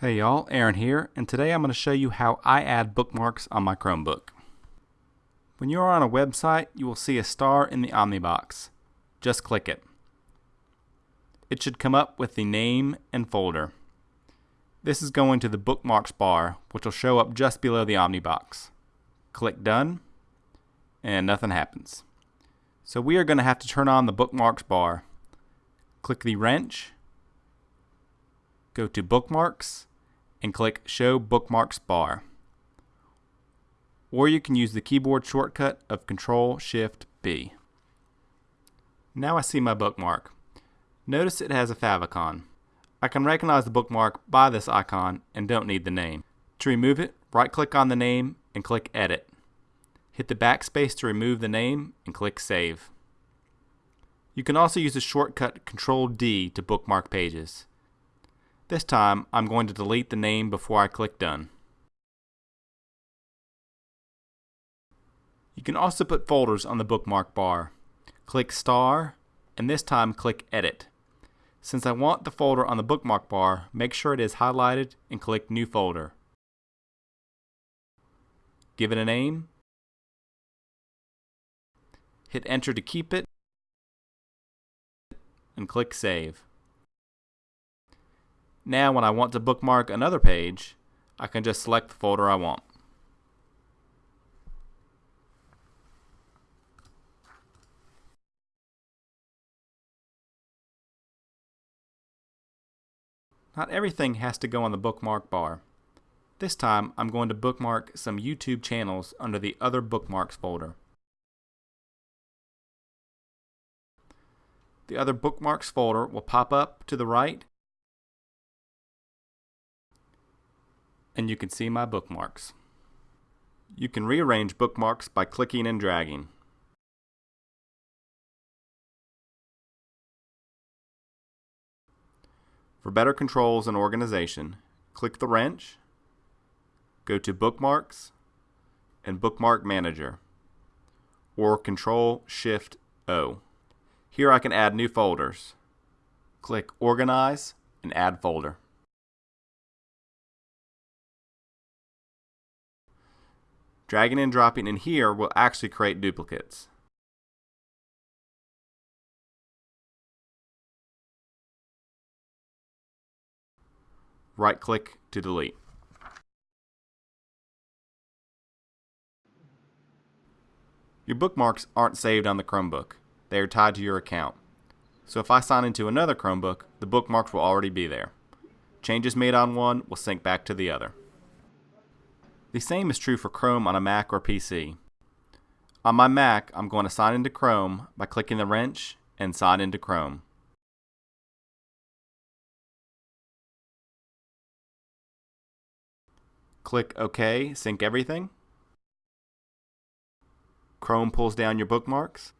Hey y'all, Aaron here, and today I'm going to show you how I add bookmarks on my Chromebook. When you are on a website, you will see a star in the Omnibox. Just click it. It should come up with the name and folder. This is going to the bookmarks bar, which will show up just below the Omnibox. Click Done, and nothing happens. So we are going to have to turn on the bookmarks bar. Click the wrench, go to Bookmarks, and click Show Bookmarks Bar. Or you can use the keyboard shortcut of Control Shift B. Now I see my bookmark. Notice it has a favicon. I can recognize the bookmark by this icon and don't need the name. To remove it, right click on the name and click Edit. Hit the backspace to remove the name and click Save. You can also use the shortcut Control D to bookmark pages. This time, I'm going to delete the name before I click Done. You can also put folders on the bookmark bar. Click Star, and this time click Edit. Since I want the folder on the bookmark bar, make sure it is highlighted and click New Folder. Give it a name. Hit Enter to keep it, and click Save. Now when I want to bookmark another page, I can just select the folder I want. Not everything has to go on the bookmark bar. This time I'm going to bookmark some YouTube channels under the Other Bookmarks folder. The Other Bookmarks folder will pop up to the right and you can see my bookmarks. You can rearrange bookmarks by clicking and dragging. For better controls and organization, click the wrench, go to Bookmarks, and Bookmark Manager, or Control Shift O. Here I can add new folders. Click Organize and Add Folder. Dragging and dropping in here will actually create duplicates. Right click to delete. Your bookmarks aren't saved on the Chromebook. They are tied to your account. So if I sign into another Chromebook, the bookmarks will already be there. Changes made on one will sync back to the other. The same is true for Chrome on a Mac or PC. On my Mac, I'm going to sign into Chrome by clicking the wrench and sign into Chrome. Click OK, sync everything. Chrome pulls down your bookmarks,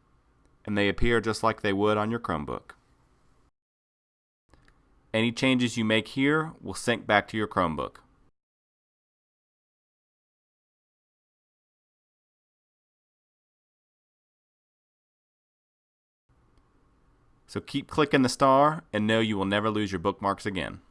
and they appear just like they would on your Chromebook. Any changes you make here will sync back to your Chromebook. So keep clicking the star and know you will never lose your bookmarks again.